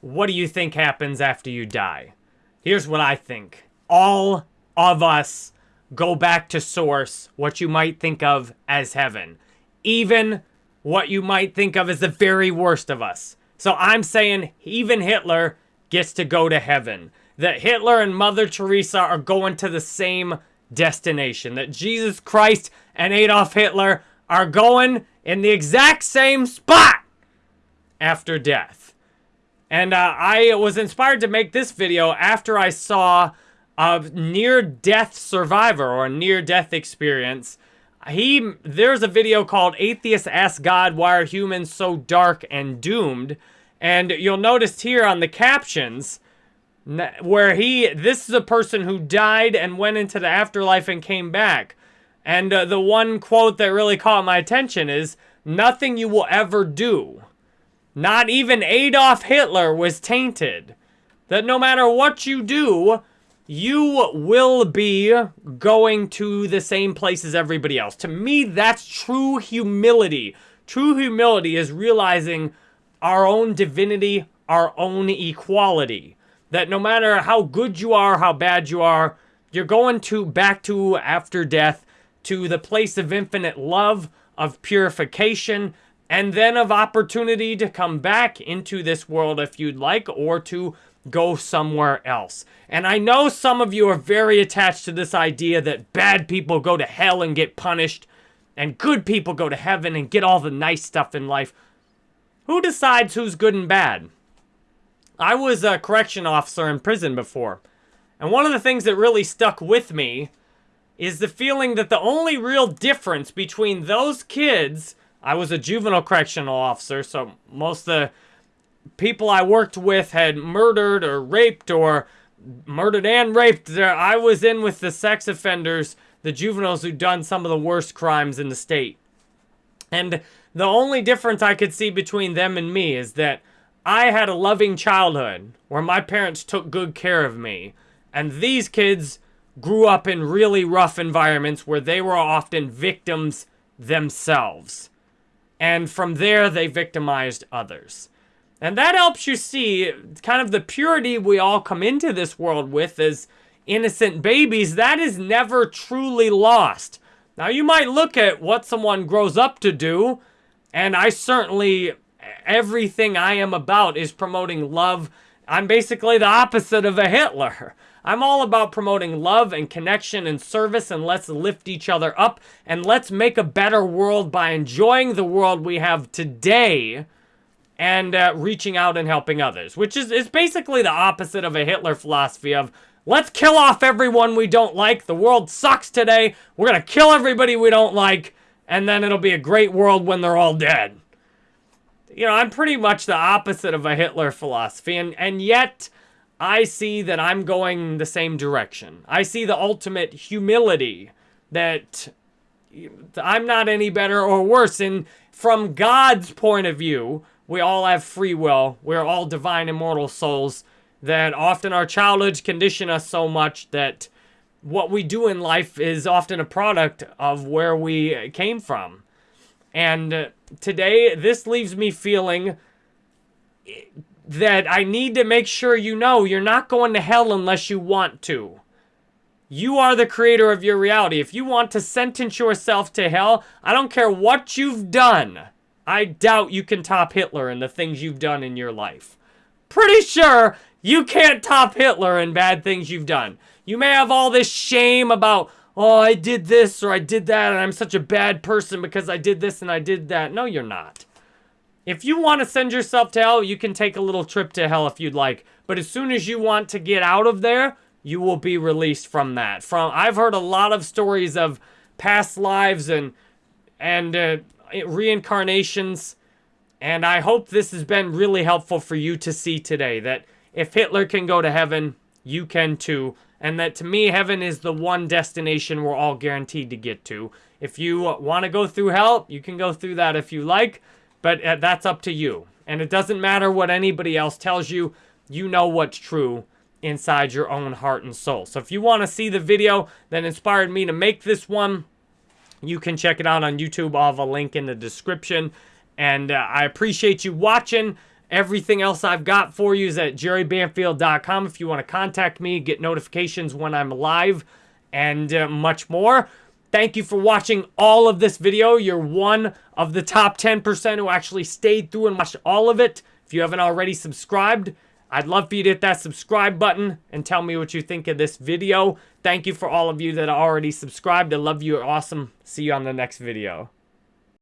what do you think happens after you die? Here's what I think. All of us go back to source, what you might think of as heaven. Even what you might think of as the very worst of us. So I'm saying even Hitler gets to go to heaven. That Hitler and Mother Teresa are going to the same destination. That Jesus Christ and Adolf Hitler are going in the exact same spot after death. And uh, I was inspired to make this video after I saw a near-death survivor or a near-death experience. He There's a video called Atheists Ask God Why Are Humans So Dark and Doomed? And you'll notice here on the captions where he, this is a person who died and went into the afterlife and came back. And uh, the one quote that really caught my attention is, nothing you will ever do, not even Adolf Hitler was tainted. That no matter what you do, you will be going to the same place as everybody else. To me, that's true humility. True humility is realizing our own divinity, our own equality. That no matter how good you are, how bad you are, you're going to back to after death to the place of infinite love, of purification, and then of opportunity to come back into this world if you'd like, or to go somewhere else. And I know some of you are very attached to this idea that bad people go to hell and get punished, and good people go to heaven and get all the nice stuff in life. Who decides who's good and bad? I was a correction officer in prison before. And one of the things that really stuck with me is the feeling that the only real difference between those kids, I was a juvenile correctional officer, so most of the people I worked with had murdered or raped or murdered and raped. I was in with the sex offenders, the juveniles who'd done some of the worst crimes in the state. And the only difference I could see between them and me is that I had a loving childhood where my parents took good care of me. And these kids grew up in really rough environments where they were often victims themselves. And from there, they victimized others. And that helps you see kind of the purity we all come into this world with as innocent babies. That is never truly lost. Now, you might look at what someone grows up to do and I certainly, everything I am about is promoting love. I'm basically the opposite of a Hitler. I'm all about promoting love and connection and service and let's lift each other up and let's make a better world by enjoying the world we have today and uh, reaching out and helping others, which is, is basically the opposite of a Hitler philosophy of let's kill off everyone we don't like. The world sucks today. We're going to kill everybody we don't like and then it'll be a great world when they're all dead. You know, I'm pretty much the opposite of a Hitler philosophy, and, and yet I see that I'm going the same direction. I see the ultimate humility that I'm not any better or worse. And from God's point of view, we all have free will. We're all divine immortal souls that often our childhoods condition us so much that what we do in life is often a product of where we came from. And today, this leaves me feeling that I need to make sure you know you're not going to hell unless you want to. You are the creator of your reality. If you want to sentence yourself to hell, I don't care what you've done. I doubt you can top Hitler and the things you've done in your life. Pretty sure you can't top Hitler and bad things you've done. You may have all this shame about, oh, I did this or I did that and I'm such a bad person because I did this and I did that. No, you're not. If you want to send yourself to hell, you can take a little trip to hell if you'd like. But as soon as you want to get out of there, you will be released from that. From I've heard a lot of stories of past lives and and uh, reincarnations, and I hope this has been really helpful for you to see today. That if Hitler can go to heaven, you can too and that to me, heaven is the one destination we're all guaranteed to get to. If you want to go through hell, you can go through that if you like, but uh, that's up to you. And it doesn't matter what anybody else tells you, you know what's true inside your own heart and soul. So if you want to see the video that inspired me to make this one, you can check it out on YouTube. I'll have a link in the description. And uh, I appreciate you watching. Everything else I've got for you is at jerrybanfield.com if you want to contact me, get notifications when I'm live, and uh, much more. Thank you for watching all of this video. You're one of the top 10% who actually stayed through and watched all of it. If you haven't already subscribed, I'd love for you to hit that subscribe button and tell me what you think of this video. Thank you for all of you that already subscribed. I love you. You're awesome. See you on the next video.